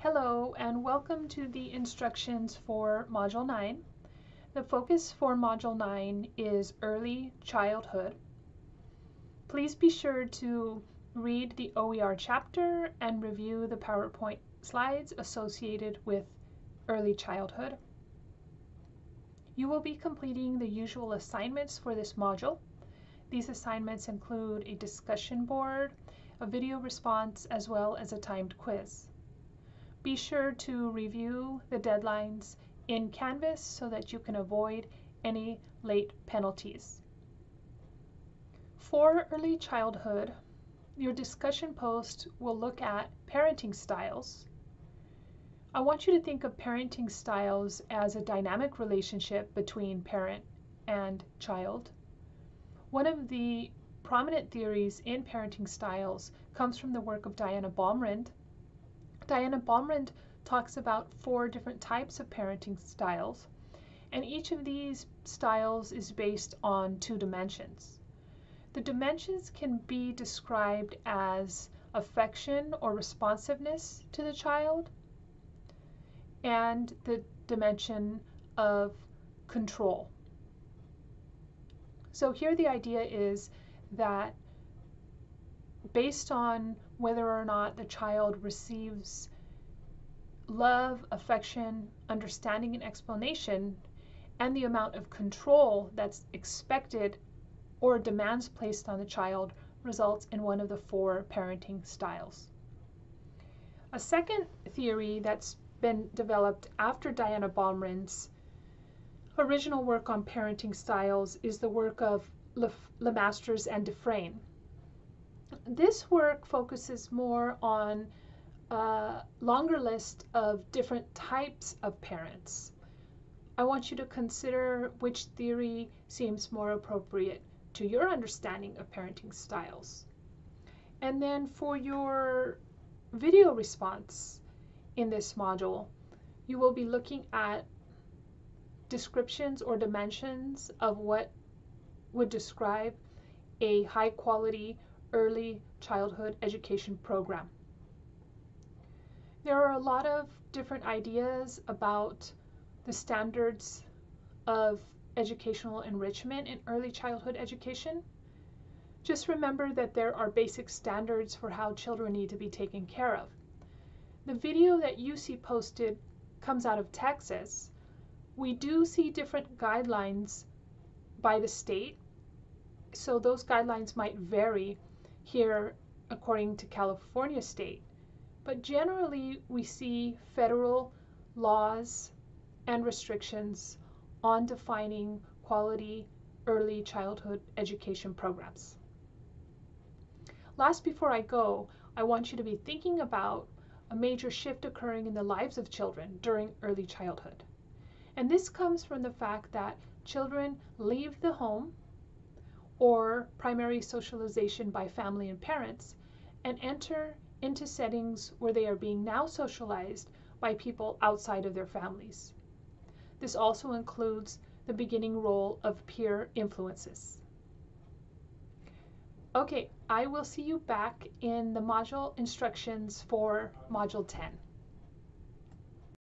Hello and welcome to the instructions for Module 9. The focus for Module 9 is early childhood. Please be sure to read the OER chapter and review the PowerPoint slides associated with early childhood. You will be completing the usual assignments for this module. These assignments include a discussion board, a video response, as well as a timed quiz. Be sure to review the deadlines in Canvas so that you can avoid any late penalties. For early childhood, your discussion post will look at parenting styles. I want you to think of parenting styles as a dynamic relationship between parent and child. One of the prominent theories in parenting styles comes from the work of Diana Baumrind, Diana Baumrind talks about four different types of parenting styles, and each of these styles is based on two dimensions. The dimensions can be described as affection or responsiveness to the child and the dimension of control. So here the idea is that based on whether or not the child receives love, affection, understanding, and explanation, and the amount of control that's expected or demands placed on the child results in one of the four parenting styles. A second theory that's been developed after Diana Baumrind's original work on parenting styles is the work of Le, LeMasters and DeFrain. This work focuses more on a longer list of different types of parents. I want you to consider which theory seems more appropriate to your understanding of parenting styles. And then for your video response in this module, you will be looking at descriptions or dimensions of what would describe a high quality early childhood education program. There are a lot of different ideas about the standards of educational enrichment in early childhood education. Just remember that there are basic standards for how children need to be taken care of. The video that you see posted comes out of Texas. We do see different guidelines by the state, so those guidelines might vary here according to California state. But generally, we see federal laws and restrictions on defining quality early childhood education programs. Last before I go, I want you to be thinking about a major shift occurring in the lives of children during early childhood. And this comes from the fact that children leave the home or primary socialization by family and parents and enter into settings where they are being now socialized by people outside of their families. This also includes the beginning role of peer influences. Okay, I will see you back in the module instructions for Module 10.